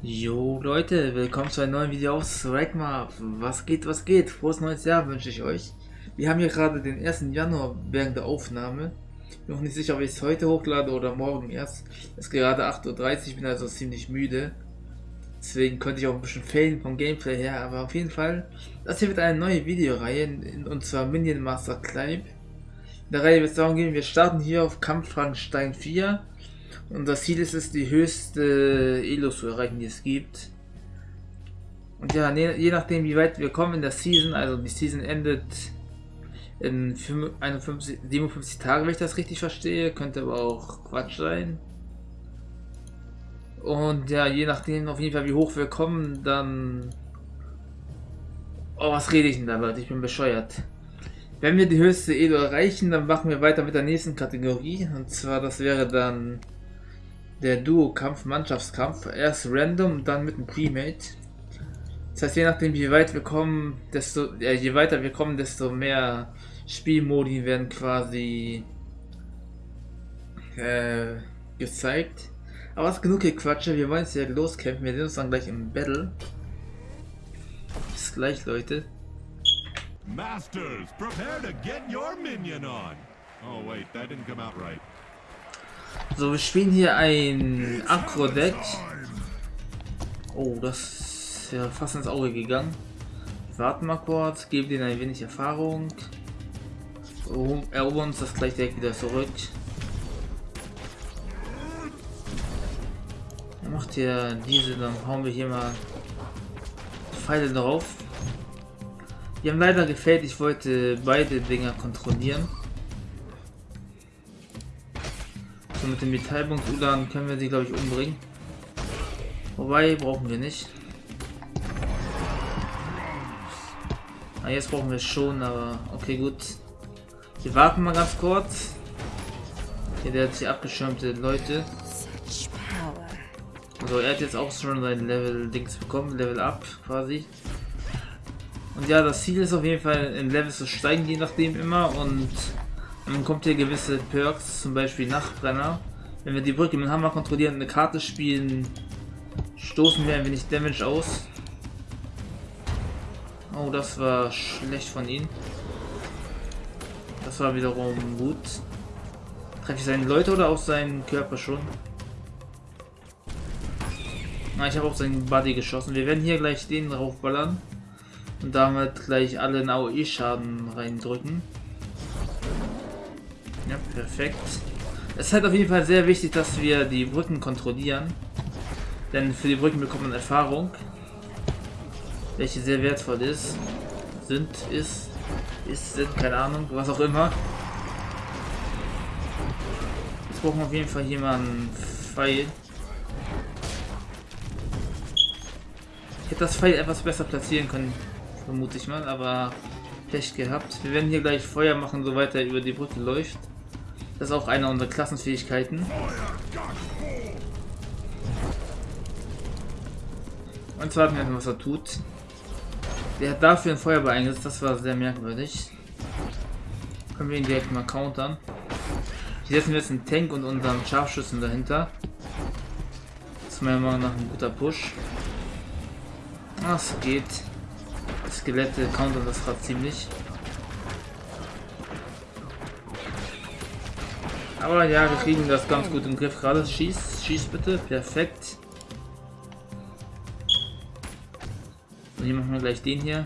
Jo Leute, willkommen zu einem neuen Video aus Ragmar. Was geht, was geht? Frohes neues Jahr wünsche ich euch. Wir haben hier gerade den 1. Januar während der Aufnahme. Bin noch nicht sicher, ob ich es heute hochlade oder morgen erst. Es ist gerade 8.30 Uhr, bin also ziemlich müde. Deswegen könnte ich auch ein bisschen fehlen vom Gameplay her, aber auf jeden Fall. Das hier wird eine neue Videoreihe, und zwar Minion Master Climb. In der Reihe wird es darum gehen, wir starten hier auf Kampffrankenstein 4 und das Ziel ist es, die höchste Elo zu erreichen, die es gibt. Und ja, je nachdem, wie weit wir kommen in der Season, also die Season endet in 51, 57 Tagen, wenn ich das richtig verstehe, könnte aber auch Quatsch sein. Und ja, je nachdem auf jeden Fall, wie hoch wir kommen, dann... Oh, was rede ich denn da, Leute? Ich bin bescheuert. Wenn wir die höchste Elo erreichen, dann machen wir weiter mit der nächsten Kategorie. Und zwar, das wäre dann der Duo-Kampf, Mannschaftskampf. Erst random, dann mit einem Premate. Das heißt, je nachdem wie weit wir kommen, desto, äh, je weiter wir kommen, desto mehr Spielmodi werden quasi äh, gezeigt. Aber was genug Quatsche, wir wollen jetzt ja loskämpfen, wir sehen uns dann gleich im Battle. Bis gleich, Leute. Masters, prepare to get your minion on. Oh wait, that didn't come out right. So, wir spielen hier ein Akro-Deck. Oh, das ist ja fast ins Auge gegangen. Warten mal kurz, geben denen ein wenig Erfahrung. Erobern uns das gleich direkt wieder zurück. Er macht hier diese, dann hauen wir hier mal Pfeile drauf. Die haben leider gefällt, ich wollte beide Dinger kontrollieren. So mit dem Metallbund Ulan können wir sie glaube ich umbringen. Wobei brauchen wir nicht. Ah, jetzt brauchen wir schon, aber okay gut. Wir warten mal ganz kurz. Hier der hat sich abgeschirmte Leute. Also er hat jetzt auch schon sein Level Dings bekommen, Level Up quasi. Und ja, das Ziel ist auf jeden Fall in Level zu steigen, je nachdem immer und dann kommt hier gewisse Perks, zum Beispiel Nachtbrenner. Wenn wir die Brücke mit Hammer kontrollieren und eine Karte spielen, stoßen wir ein wenig Damage aus. Oh, das war schlecht von ihm. Das war wiederum gut. Treffe ich seine Leute oder auf seinen Körper schon? Na, ich habe auf seinen Buddy geschossen. Wir werden hier gleich den draufballern. Und damit gleich alle einen AOE-Schaden reindrücken. Perfekt. Es ist halt auf jeden Fall sehr wichtig, dass wir die Brücken kontrollieren. Denn für die Brücken bekommt man Erfahrung. Welche sehr wertvoll ist. Sind, ist, ist, sind, keine Ahnung, was auch immer. Jetzt brauchen wir auf jeden Fall einen Pfeil. Ich hätte das Pfeil etwas besser platzieren können, vermute ich mal, aber Pech gehabt. Wir werden hier gleich Feuer machen, soweit er über die Brücke läuft. Das ist auch eine unserer Klassenfähigkeiten. Und zwar wir was er tut. Der hat dafür ein Feuerball eingesetzt, das war sehr merkwürdig. Können wir ihn direkt mal countern. Hier setzen wir jetzt einen Tank und unseren Scharfschützen dahinter. Das ist meiner Meinung nach ein guter Push. Das geht. Skelette countern das gerade ziemlich. Aber ja, wir kriegen das ganz gut im Griff. Gerade schieß, schieß bitte. Perfekt. Und hier machen wir gleich den hier.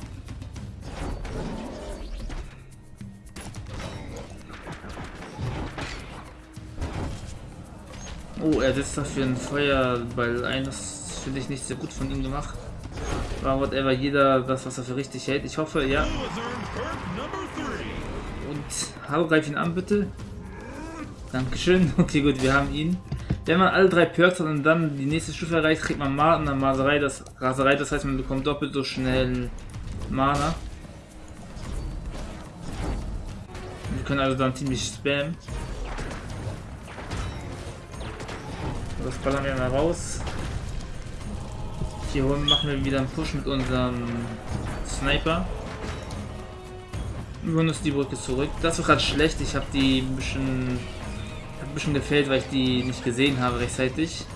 Oh, er setzt dafür ein Feuerball ein. Das finde ich nicht sehr gut von ihm gemacht. Aber whatever, jeder das, was er für richtig hält. Ich hoffe, ja. Und hallo, greif ihn an, bitte. Dankeschön. Okay, gut, wir haben ihn. Wenn man alle drei Perks hat und dann die nächste Stufe erreicht, kriegt man Mana und Maserei, das Raserei, das heißt man bekommt doppelt so schnell Mana. Wir können also dann ziemlich spammen. Das ballern wir mal raus. Hier machen wir wieder einen Push mit unserem Sniper. Wir holen uns die Brücke zurück. Das war gerade schlecht. Ich habe die ein bisschen ein bisschen gefällt, weil ich die nicht gesehen habe rechtzeitig.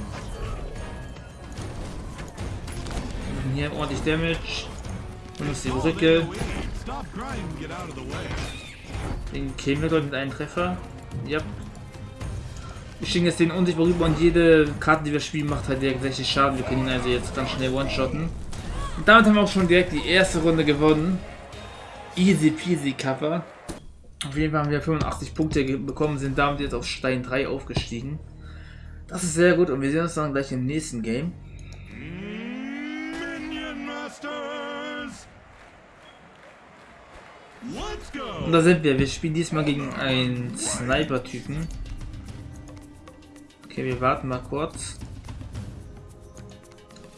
hier ordentlich Damage. Und ist die Brücke. Den killen wir mit einem Treffer. Ja. Wir schicken jetzt den unsichtbar rüber und jede Karte, die wir spielen, macht halt direkt 60 Schaden. Wir können ihn also jetzt ganz schnell one-shotten. Und damit haben wir auch schon direkt die erste Runde gewonnen. Easy peasy Cover. Auf jeden Fall haben wir 85 Punkte bekommen, sind damit jetzt auf Stein 3 aufgestiegen. Das ist sehr gut und wir sehen uns dann gleich im nächsten Game. Und da sind wir. Wir spielen diesmal gegen einen Sniper-Typen. Okay, wir warten mal kurz.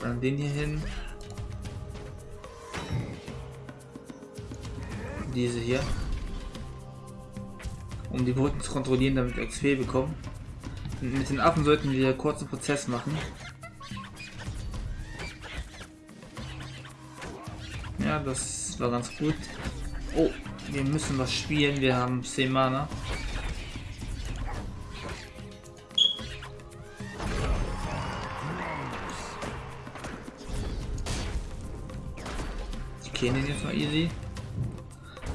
Dann den hier hin. Diese hier. Um die Brücken zu kontrollieren, damit wir XP bekommen. Und mit den Affen sollten wir einen kurzen Prozess machen. Ja, das war ganz gut. Oh, wir müssen was spielen. Wir haben 10 Mana. Ich kenne den jetzt mal easy.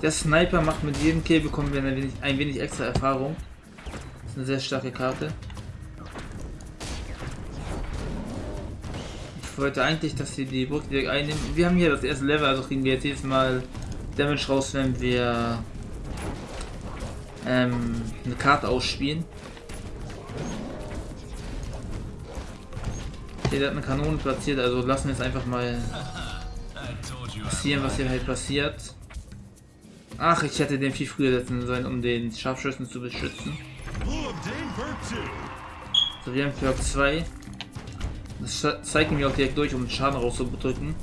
Der Sniper macht mit jedem Kill bekommen wir ein wenig, ein wenig extra Erfahrung. Das ist eine sehr starke Karte. Ich wollte eigentlich, dass sie die Burg direkt einnehmen. Wir haben hier das erste Level, also kriegen wir jetzt jedes Mal Damage raus, wenn wir ähm, eine Karte ausspielen. Hier hat eine Kanone platziert, also lassen wir es einfach mal passieren, was hier halt passiert. Ach, ich hätte den viel früher setzen sollen, um den Scharfschützen zu beschützen. So, wir haben Perk 2. Das zeigt mir auch direkt durch, um den Schaden rauszudrücken.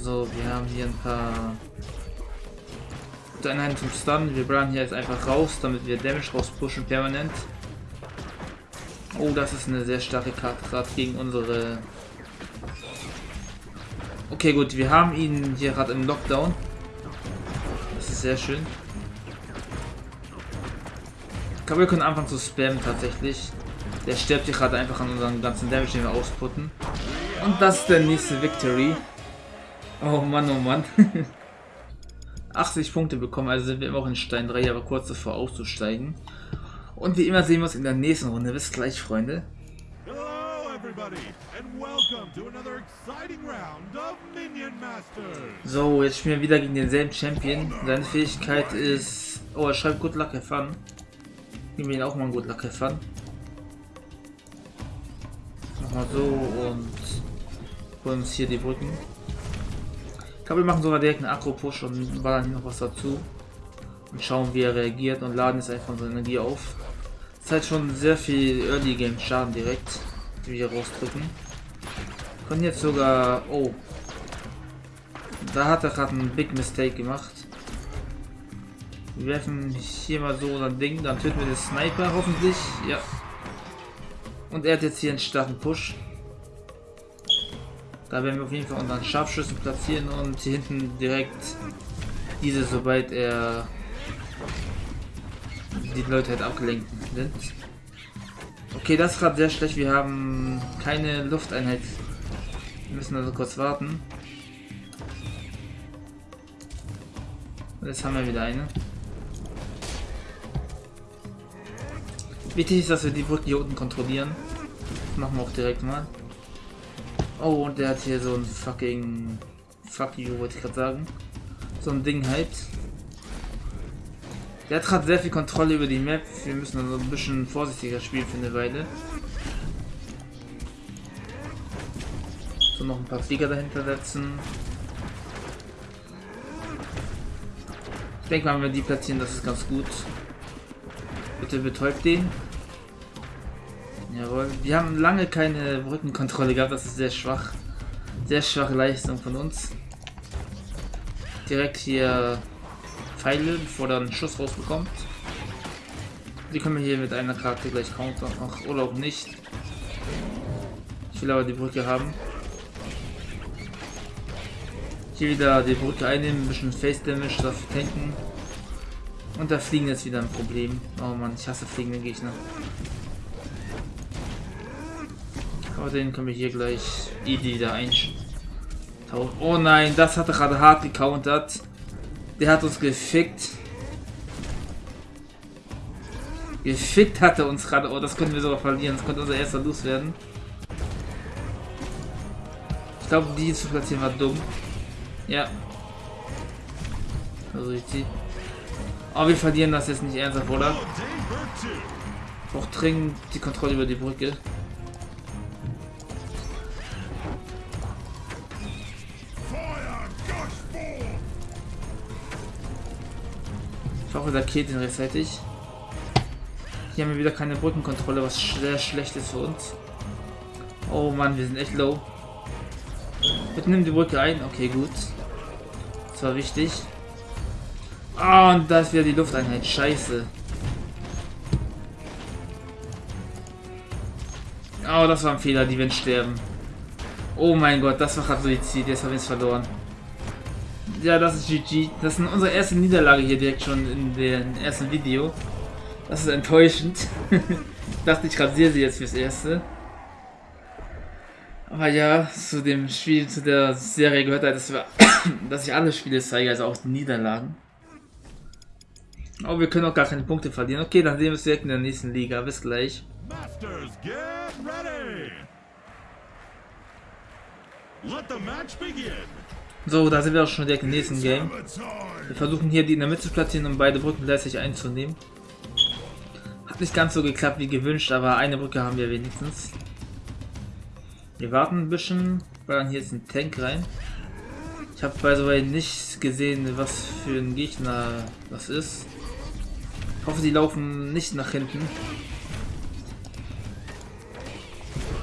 So, wir haben hier ein paar Einheiten zum Stun. Wir bleiben hier jetzt einfach raus, damit wir Damage rauspushen permanent. Oh, das ist eine sehr starke Karte, gerade gegen unsere Okay, gut, wir haben ihn hier gerade im Lockdown. Das ist sehr schön. Ich glaube, wir können anfangen zu spammen tatsächlich. Der stirbt hier gerade einfach an unseren ganzen Damage, den wir ausputten. Und das ist der nächste Victory. Oh Mann, oh Mann. 80 Punkte bekommen, also sind wir immer auch in Stein 3, aber kurz davor auszusteigen. Und wie immer sehen wir uns in der nächsten Runde. Bis gleich, Freunde. So, jetzt spielen wir wieder gegen denselben Champion. Seine Fähigkeit ist... Oh, er schreibt Good Luck have fun. Nehmen wir ihn auch mal Good Luck have fun. Nochmal so und holen uns hier die Brücken. Ich glaube, wir machen sogar direkt einen Akro-Push und ballern hier noch was dazu. Und schauen, wie er reagiert und laden jetzt einfach unsere Energie auf. Das halt schon sehr viel Early Game Schaden direkt die wir rausdrücken. Können jetzt sogar... Oh. Da hat er gerade einen Big Mistake gemacht. Wir werfen hier mal so ein Ding, dann töten wir den Sniper hoffentlich. Ja. Und er hat jetzt hier einen starken Push. Da werden wir auf jeden Fall unseren Scharfschüssen platzieren und hier hinten direkt diese, sobald er die Leute halt abgelenkt sind. Okay, das ist gerade sehr schlecht. Wir haben keine Lufteinheit. Wir müssen also kurz warten. Und jetzt haben wir wieder eine. Wichtig ist, dass wir die Brücke hier unten kontrollieren. Das machen wir auch direkt mal. Oh, und der hat hier so ein fucking... Fuck you, wollte ich gerade sagen. So ein Ding halt. Der hat gerade sehr viel Kontrolle über die Map. Wir müssen also ein bisschen vorsichtiger spielen für eine Weile. So noch ein paar Flieger dahinter setzen. Ich denke mal, wenn wir die platzieren, das ist ganz gut. Bitte betäubt den. Jawohl. Wir haben lange keine Brückenkontrolle gehabt, das ist sehr schwach. Sehr schwache Leistung von uns. Direkt hier Pfeile, bevor er einen Schuss rausbekommt. Die können wir hier mit einer Karte gleich countern. Ach, oder auch nicht. Ich will aber die Brücke haben. Hier wieder die Brücke einnehmen, ein bisschen Face Damage dafür tanken. Und da fliegen jetzt wieder ein Problem. Oh Mann, ich hasse fliegende Gegner. Aber den können wir hier gleich easy wieder eintauchen. Oh nein, das hat er gerade hart gecountert. Der hat uns gefickt. Gefickt hat er uns gerade. Oh, das können wir sogar verlieren. Das könnte unser erster Los werden. Ich glaube, die zu platzieren war dumm. Ja. Also ich ziehe. Aber oh, wir verlieren das jetzt nicht ernsthaft, oder? Auch dringend die Kontrolle über die Brücke. Ich hoffe, der killt ihn rechtzeitig. Hier haben wir wieder keine Brückenkontrolle, was sehr schlecht ist für uns. Oh Mann, wir sind echt low. Bitte nimm die Brücke ein. Okay, gut. Das war wichtig. Ah, und da ist wieder die Lufteinheit. Scheiße. Oh, das war ein Fehler, die werden sterben. Oh mein Gott, das war gerade Suizid. Jetzt haben wir es verloren. Ja, das ist GG. Das ist unsere erste Niederlage hier direkt schon in dem ersten Video. Das ist enttäuschend. ich dachte, ich rasiere sie jetzt fürs Erste. Aber ja, zu dem Spiel, zu der Serie gehört halt, dass, wir, dass ich alle Spiele zeige, also auch die Niederlagen. Aber wir können auch gar keine Punkte verlieren. Okay, dann sehen wir uns direkt in der nächsten Liga. Bis gleich. Masters, get ready. Let the match begin. So, da sind wir auch schon direkt im nächsten Game. Wir versuchen hier die in der Mitte zu platzieren, um beide Brücken gleichzeitig einzunehmen. Hat nicht ganz so geklappt wie gewünscht, aber eine Brücke haben wir wenigstens. Wir warten ein bisschen, weil dann hier ist ein Tank rein. Ich habe bei so nicht gesehen, was für ein Gegner das ist. Ich hoffe, die laufen nicht nach hinten.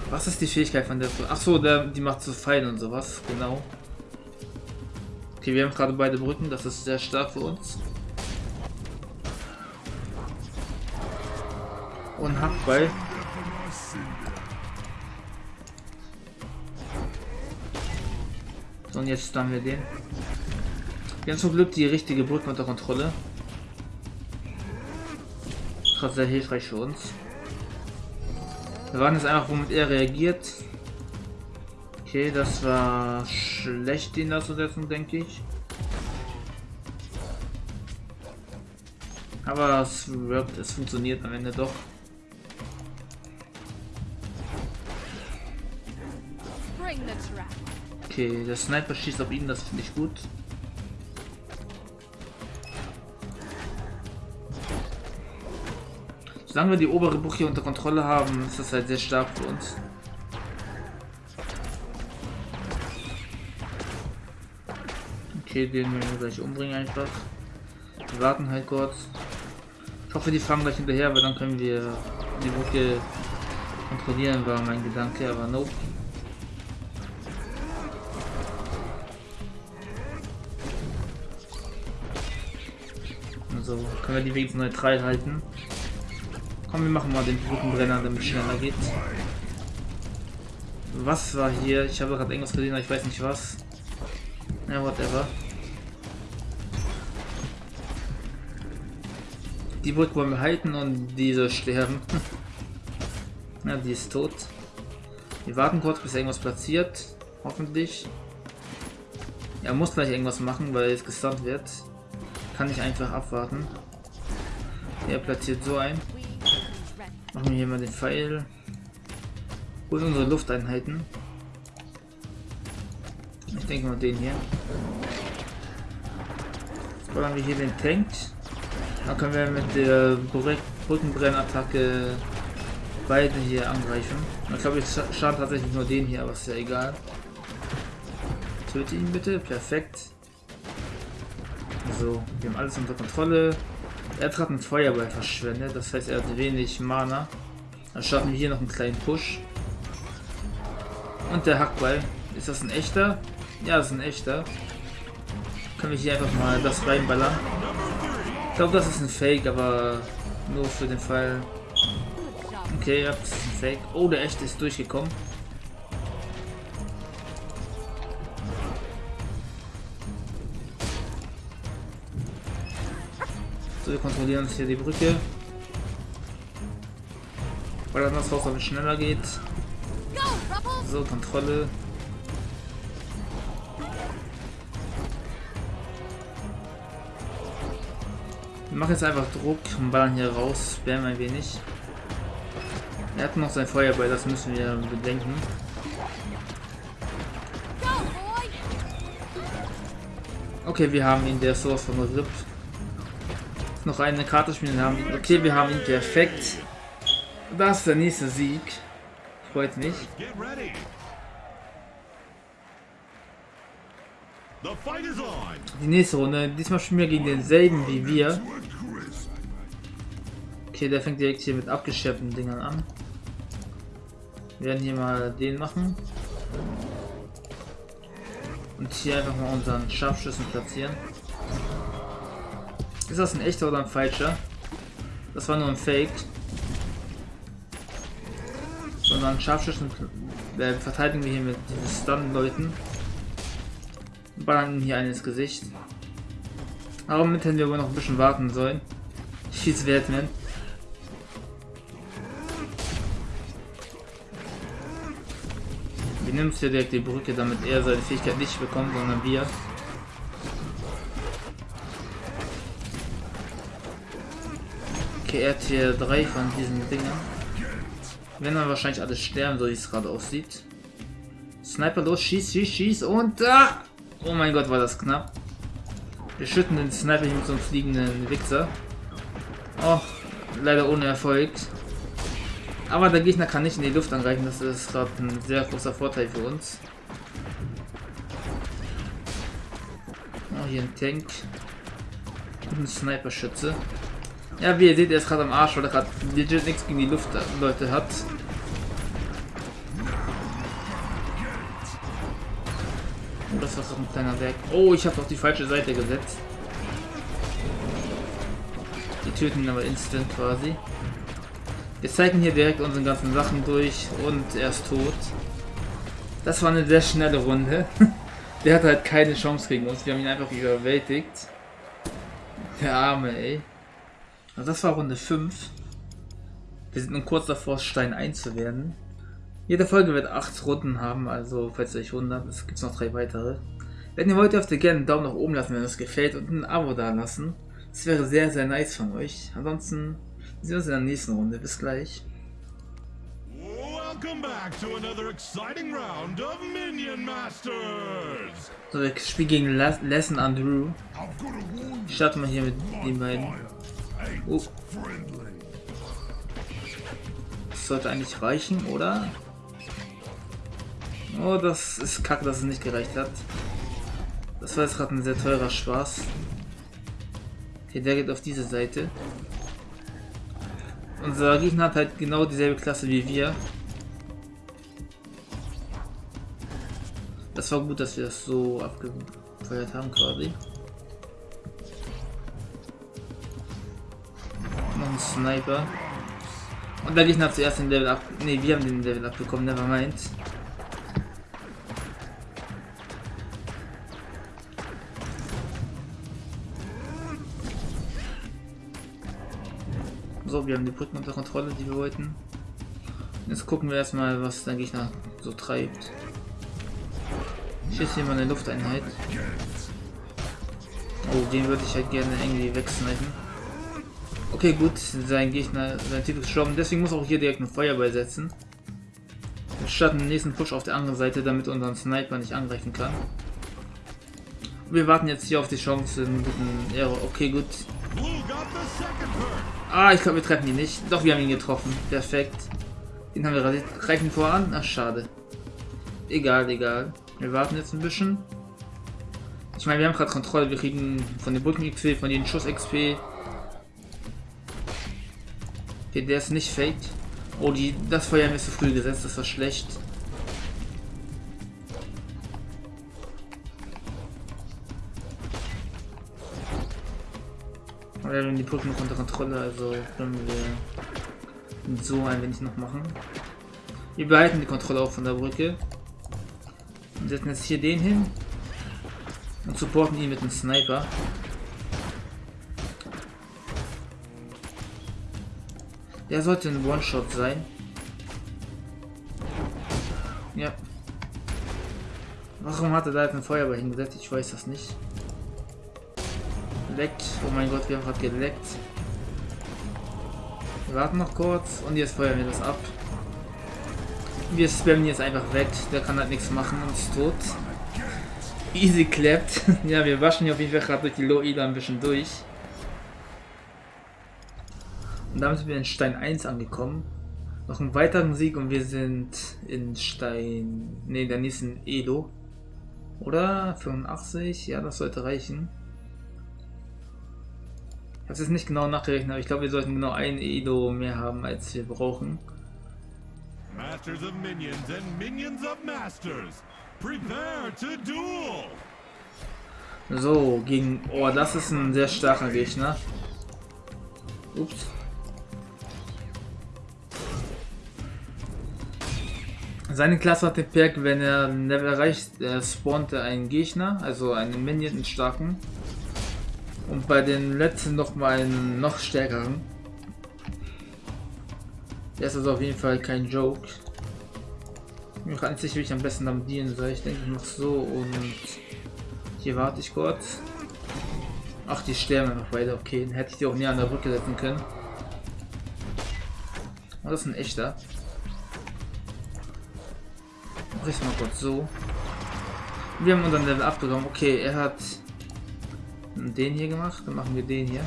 Was ist die Fähigkeit von der? Ach so, der, die macht so Pfeile und sowas, genau. Okay, wir haben gerade beide Brücken, das ist sehr stark für uns. Und Hackball. So, und jetzt haben wir den. Wir haben zum Glück die richtige Brücke unter Kontrolle. Ist sehr hilfreich für uns. Wir warten jetzt einfach, womit er reagiert. Okay, das war schlecht, ihn da zu setzen, denke ich. Aber es wirkt, es funktioniert am Ende doch. Okay, der Sniper schießt auf ihn, das finde ich gut. Solange wir die obere Buch hier unter Kontrolle haben, ist das halt sehr stark für uns. Okay, den wir gleich umbringen einfach. Wir warten halt kurz. Ich hoffe, die fahren gleich hinterher, weil dann können wir die Brücke kontrollieren, war mein Gedanke, aber nope. Also können wir die wenigstens neutral halten. Komm, wir machen mal den Brückenbrenner, damit es schneller geht. Was war hier? Ich habe gerade irgendwas gesehen, aber ich weiß nicht was. Ja, whatever. Die Brücke wollen wir halten und diese sterben. ja, die ist tot. Wir warten kurz, bis irgendwas platziert. Hoffentlich. Er muss gleich irgendwas machen, weil es gestunt wird kann ich einfach abwarten. Er platziert so ein. Machen wir hier mal den Pfeil. Und unsere Lufteinheiten. Ich denke mal den hier. Jetzt wir hier den Tank. Dann können wir mit der Brückenbrennattacke beide hier angreifen. Ich glaube, ich schaden tatsächlich nur den hier, aber ist ja egal. Töte ihn bitte. Perfekt. So, wir haben alles unter Kontrolle. Er hat gerade einen Feuerball verschwendet, das heißt er hat wenig Mana. Dann starten wir hier noch einen kleinen Push. Und der Hackball. Ist das ein echter? Ja, das ist ein echter. Können wir hier einfach mal das reinballern. Ich glaube, das ist ein Fake, aber nur für den Fall. Okay, ja, das ist ein Fake. Oh, der echte ist durchgekommen. So, wir kontrollieren uns hier die Brücke. Weil das Haus damit schneller geht. So, Kontrolle. Wir jetzt einfach Druck und ballern hier raus, spammen ein wenig. Er hat noch sein Feuerball, das müssen wir bedenken. Okay, wir haben ihn, der ist sowas von RIP. Noch eine Karte spielen haben. Okay, wir haben ihn perfekt. Das ist der nächste Sieg. Freut mich. Die nächste Runde. Diesmal spielen wir gegen denselben wie wir. Okay, der fängt direkt hier mit abgeschärften Dingern an. Wir werden hier mal den machen. Und hier einfach mal unseren Scharfschüssen platzieren. Ist das ein echter oder ein falscher? Das war nur ein Fake. Sondern Scharfschützen äh, verteidigen wir hier mit diesen Stun-Leuten. Ballern hier einen ins Gesicht. Aber mit hätten wir wohl noch ein bisschen warten sollen. Schieß Wertman. Wir nehmen hier direkt die Brücke, damit er seine Fähigkeit nicht bekommt, sondern wir. Okay, er hat hier drei von diesen Dingern. Wenn dann wahrscheinlich alles sterben, so wie es gerade aussieht. Sniper los, schieß, schieß, schieß und da! Oh mein Gott, war das knapp. Wir schütten den Sniper mit so einem fliegenden Wichser. Oh, leider ohne Erfolg. Aber der Gegner kann nicht in die Luft angreifen, das ist gerade ein sehr großer Vorteil für uns. Oh, hier ein Tank. Und ein Sniper-Schütze. Ja, wie ihr seht, er ist gerade am Arsch, weil er gerade legit nichts gegen die Luftleute hat. Das war so ein kleiner Werk. Oh, ich habe auf die falsche Seite gesetzt. Die töten ihn aber instant quasi. Wir zeigen hier direkt unsere ganzen Sachen durch und er ist tot. Das war eine sehr schnelle Runde. Der hat halt keine Chance gegen uns. Wir haben ihn einfach überwältigt. Der Arme, ey. Also das war Runde 5. Wir sind nun kurz davor, Stein 1 zu werden. Jede Folge wird 8 Runden haben, also falls ihr euch wundert, es gibt noch drei weitere. Wenn ihr wollt, dürft ihr gerne einen Daumen nach oben lassen, wenn es gefällt und ein Abo da lassen. Das wäre sehr, sehr nice von euch. Ansonsten sehen wir uns in der nächsten Runde. Bis gleich. So, wir spielen gegen Lesson Andrew. Ich starte mal hier mit den beiden. Oh. Das sollte eigentlich reichen, oder? Oh, das ist kacke, dass es nicht gereicht hat. Das war jetzt gerade ein sehr teurer Spaß. Okay, der geht auf diese Seite. Unser Gegner hat halt genau dieselbe Klasse wie wir. Das war gut, dass wir das so abgefeuert haben quasi. Noch ein Sniper. Und der Gegner hat zuerst den Level ab. Ne, wir haben den Level abbekommen, never wir haben die Brücken unter Kontrolle, die wir wollten. Jetzt gucken wir erstmal, was der Gegner so treibt. Ich schieße hier mal eine Lufteinheit. Oh, den würde ich halt gerne irgendwie wegsnipen. Okay, gut, sein Gegner, sein Typ ist gestorben, deswegen muss auch hier direkt ein Feuerball setzen. Wir starten den nächsten Push auf der anderen Seite, damit unseren Sniper nicht angreifen kann. Wir warten jetzt hier auf die Chance, einen guten Aero. Okay, gut. Ah, ich glaube, wir treffen ihn nicht. Doch, wir haben ihn getroffen. Perfekt. Den haben wir rasiert. Greifen voran. Ach, schade. Egal, egal. Wir warten jetzt ein bisschen. Ich meine, wir haben gerade Kontrolle. Wir kriegen von den Brücken XP, von den Schuss XP. Okay, der ist nicht fake. Oh, die, das Feuer ist zu früh gesetzt. Das war schlecht. Wir haben die noch unter Kontrolle, also können wir so ein wenig noch machen. Wir behalten die Kontrolle auch von der Brücke. Und setzen jetzt hier den hin. Und supporten ihn mit einem Sniper. Der sollte ein One-Shot sein. Ja. Warum hat er da jetzt ein Feuerball hingesetzt? Ich weiß das nicht. Leckt. Oh mein Gott, wir haben gerade geleckt. Wir warten noch kurz und jetzt feuern wir das ab. Wir spammen jetzt einfach weg. Der kann halt nichts machen und ist tot. Easy clapped. ja, wir waschen hier auf jeden Fall gerade durch die Loila ein bisschen durch. Und damit sind wir in Stein 1 angekommen. Noch einen weiteren Sieg und wir sind in Stein... Ne, der nächsten Elo. Oder? 85? Ja, das sollte reichen. Ich habe es nicht genau nachgerechnet, aber ich glaube, wir sollten genau ein Edo mehr haben, als wir brauchen. Masters of Minions and Minions of Masters. Prepare to duel. So, gegen... Oh, das ist ein sehr starker Gegner. Ups. Seine Klasse hat den Perk, wenn er Level erreicht, äh, spawnt er einen Gegner, also einen Minion, einen starken. Und bei den letzten noch mal einen noch stärkeren. Der ist also auf jeden Fall kein Joke. Ich gar nicht wie ich am besten damit dienen soll. Ich denke noch so und hier warte ich kurz. Ach, die sterben noch weiter. Okay, dann hätte ich die auch näher an der Brücke setzen können. Oh, das ist ein echter. Mach ich mal kurz so. Wir haben unseren Level abbekommen. Okay, er hat den hier gemacht. Dann machen wir den hier.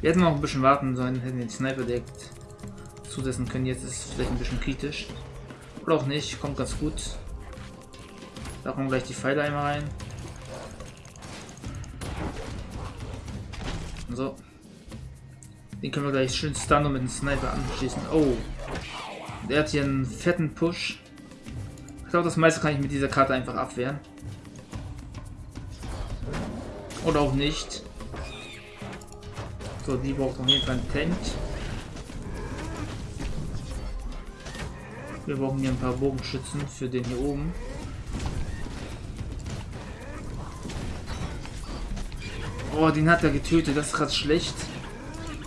Wir hätten noch ein bisschen warten sollen, hätten den Sniper direkt zusetzen können. Jetzt ist es vielleicht ein bisschen kritisch. Oder auch nicht, kommt ganz gut. Da kommen gleich die Pfeile einmal rein. So. Den können wir gleich schön stunnen und mit dem Sniper anschließen. Oh. Der hat hier einen fetten Push. Ich glaube, das meiste kann ich mit dieser Karte einfach abwehren. Oder auch nicht. So, die braucht auf jeden Fall einen Tank. Wir brauchen hier ein paar Bogenschützen für den hier oben. Oh, den hat er getötet. Das ist gerade schlecht.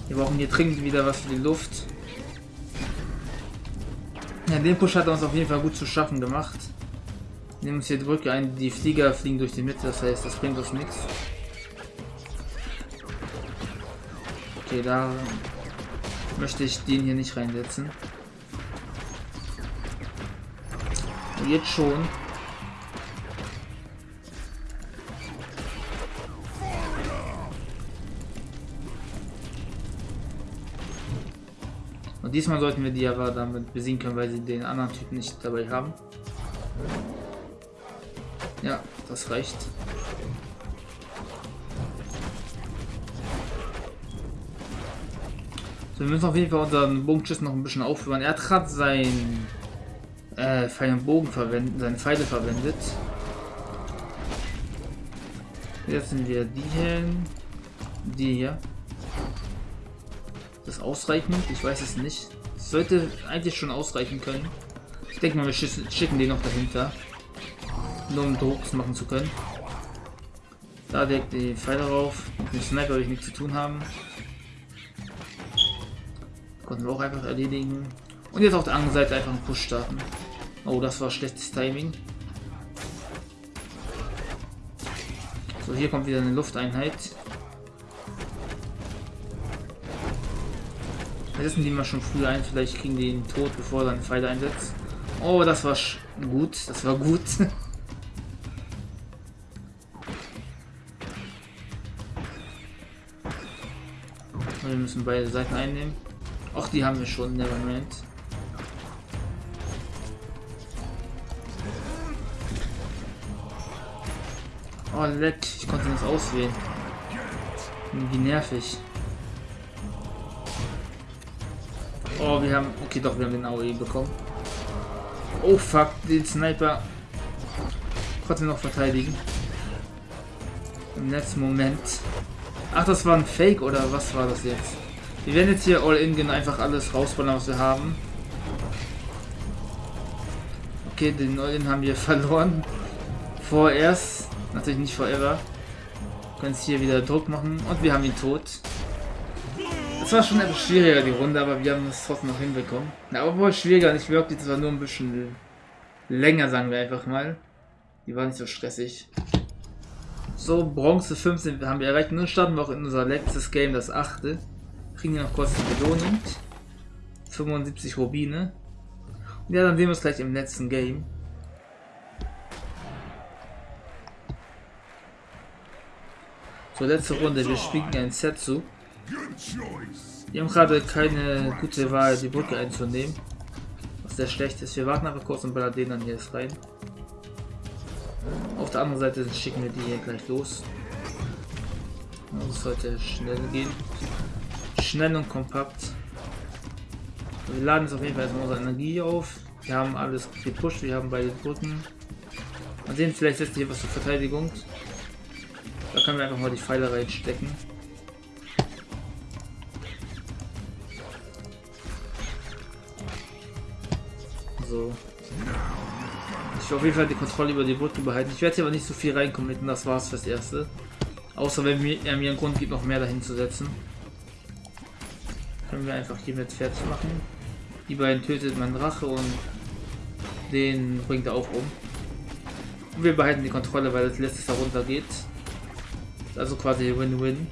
Wir brauchen hier dringend wieder was für die Luft. Ja, den Push hat er uns auf jeden Fall gut zu schaffen gemacht. Nehmen uns hier Brücke ein. Die Flieger fliegen durch die Mitte. Das heißt, das bringt uns nichts. Okay, da möchte ich den hier nicht reinsetzen. Jetzt schon. Und diesmal sollten wir die aber damit besiegen können, weil sie den anderen Typen nicht dabei haben. Ja, das reicht. So, wir müssen auf jeden Fall unseren Bogenschiss noch ein bisschen aufhören. Er hat gerade äh, Pfeil und Bogen verwendet, seine Pfeile verwendet. Jetzt sind wir die hier, die hier. Das ausreichend? Ich weiß es nicht. Das sollte eigentlich schon ausreichen können. Ich denke mal, wir schicken den noch dahinter. Nur um Drucks machen zu können. Da direkt die Pfeile rauf. Mit dem Sniper will ich nichts zu tun haben. Konnten wir auch einfach erledigen. Und jetzt auf der anderen Seite einfach einen Push starten. Oh, das war schlechtes Timing. So, hier kommt wieder eine Lufteinheit. Wir setzen die mal schon früh ein, vielleicht kriegen die ihn tot, bevor er einen Pfeil einsetzt. Oh, das war gut, das war gut. wir müssen beide Seiten einnehmen. Ach, die haben wir schon, Nevermind. Oh, leck, ich konnte nicht auswählen. Wie nervig. Oh, wir haben... Okay, doch, wir haben den AOE bekommen. Oh, fuck, den Sniper konnten wir noch verteidigen. Im letzten Moment. Ach, das war ein Fake, oder was war das jetzt? Wir werden jetzt hier all in gehen, einfach alles rausballern, was wir haben. Okay, den All-In haben wir verloren. Vorerst. Natürlich nicht forever. Können es hier wieder Druck machen. Und wir haben ihn tot. Es war schon etwas schwieriger, die Runde, aber wir haben es trotzdem noch hinbekommen. Ja, obwohl schwieriger nicht wirklich, das war nur ein bisschen länger, sagen wir einfach mal. Die war nicht so stressig. So, Bronze 15 haben wir erreicht. Nun starten wir auch in unser letztes Game, das achte. Kriegen wir noch kurz eine Belohnung. 75 Rubine. Und ja, dann sehen wir uns gleich im letzten Game. So, letzte Runde. Wir spielen ein Setsu. Wir haben gerade keine gute Wahl, die Brücke einzunehmen. Was sehr schlecht ist. Wir warten aber kurz und ballern den dann hier rein. Auf der anderen Seite schicken wir die hier gleich los. Das sollte schnell gehen. Schnell und kompakt. Wir laden jetzt auf jeden Fall erstmal unsere Energie auf. Wir haben alles gepusht, wir haben beide Brücken. Mal sehen, vielleicht setzt hier was zur Verteidigung. Da können wir einfach mal die Pfeile reinstecken. So. Ich will auf jeden Fall die Kontrolle über die Brücke behalten. Ich werde hier aber nicht so viel reinkommen, das war's fürs Erste. Außer wenn er mir einen Grund gibt, noch mehr dahin zu setzen. Können wir einfach hier mit fertig machen. Die beiden tötet mein Drache und den bringt er auch um. Und wir behalten die Kontrolle, weil das letzte da runter geht. Also quasi Win-Win.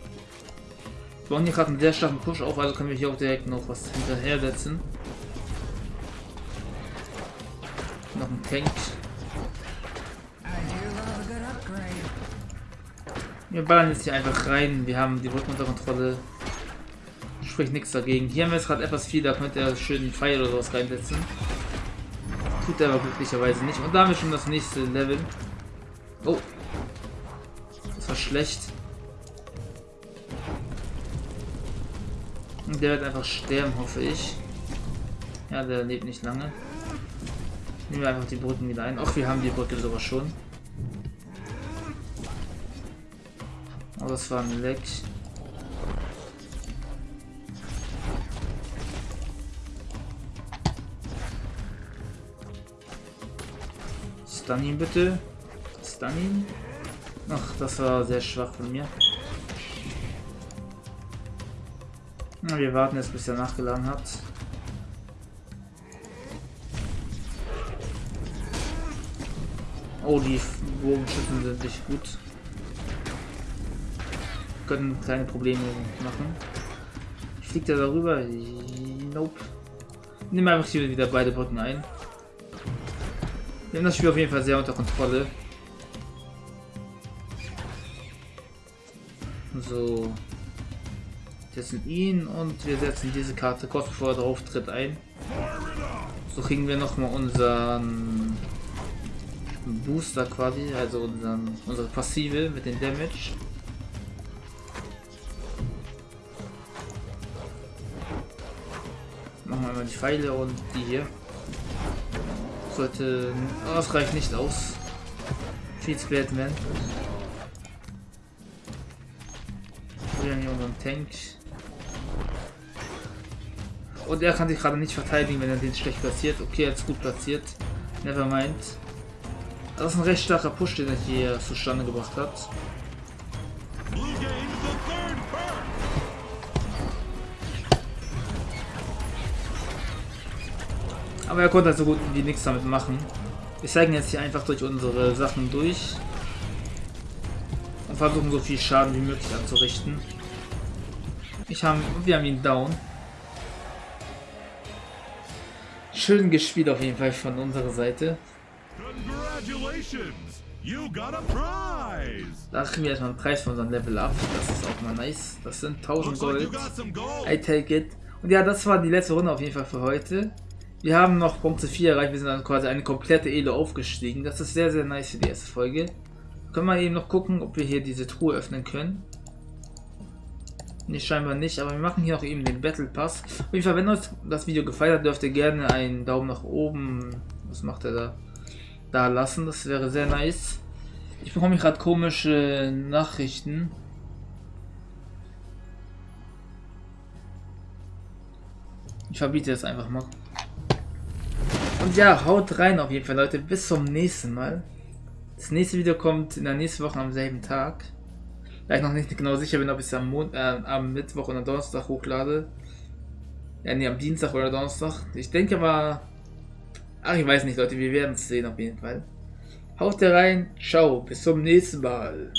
Wir gerade einen sehr starken Push auf, also können wir hier auch direkt noch was hinterher setzen. Noch ein Tank. Wir ballern jetzt hier einfach rein. Wir haben die Brücken unter Kontrolle. Spricht nichts dagegen. Hier haben wir jetzt gerade etwas viel, da könnte er schön einen Pfeil oder sowas reinsetzen. Tut er aber glücklicherweise nicht. Und da haben wir schon das nächste Level. Oh. Das war schlecht. Und der wird einfach sterben, hoffe ich. Ja, der lebt nicht lange. Nehmen wir einfach die Brücken wieder ein. Ach, wir haben die Brücke sogar schon. Aber das war ein Leck. Stun ihn bitte. Stun ihn. Ach, das war sehr schwach von mir. Na, wir warten jetzt, bis er nachgeladen hat. Oh, die Bogenschützen sind nicht gut. Können kleine Probleme machen. Fliegt er darüber? Nope. Nimm einfach hier wieder beide Brücken ein. Wir haben das Spiel auf jeden Fall sehr unter Kontrolle. So. Setzen ihn und wir setzen diese Karte kurz bevor er drauf tritt ein. So kriegen wir nochmal unseren Booster quasi, also unseren, unsere Passive mit dem Damage. Machen wir mal die Pfeile und die hier. Sollte. Oh, das reicht nicht aus. Viel zu Batman. Wir haben hier unseren Tank. Und er kann sich gerade nicht verteidigen, wenn er den schlecht platziert. Okay, er ist gut platziert. Nevermind. Das ist ein recht starker Push, den er hier zustande gebracht hat. Aber er konnte halt so gut wie nichts damit machen. Wir zeigen jetzt hier einfach durch unsere Sachen durch. Und versuchen so viel Schaden wie möglich anzurichten. Ich haben, wir haben ihn down. Schön gespielt auf jeden Fall von unserer Seite. Da kriegen wir erstmal einen Preis von unserem Level Up. Das ist auch mal nice. Das sind 1000 Gold. I take it. Und ja, das war die letzte Runde auf jeden Fall für heute. Wir haben noch Bronze 4 erreicht. Wir sind dann quasi eine komplette Elo aufgestiegen. Das ist sehr, sehr nice für die erste Folge. Können wir eben noch gucken, ob wir hier diese Truhe öffnen können. Ne, scheinbar nicht, aber wir machen hier auch eben den Battle Pass. Auf jeden Fall, wenn euch das Video gefallen hat, dürft ihr gerne einen Daumen nach oben, was macht er da, da lassen. Das wäre sehr nice. Ich bekomme gerade komische Nachrichten. Ich verbiete das einfach mal. Und ja, haut rein auf jeden Fall, Leute. Bis zum nächsten Mal. Das nächste Video kommt in der nächsten Woche am selben Tag. Da ich noch nicht genau sicher bin, ob ich es am, Mon äh, am Mittwoch oder Donnerstag hochlade. Ja, nee, am Dienstag oder Donnerstag. Ich denke aber Ach, ich weiß nicht, Leute, wir werden es sehen auf jeden Fall. Haut rein, ciao, bis zum nächsten Mal.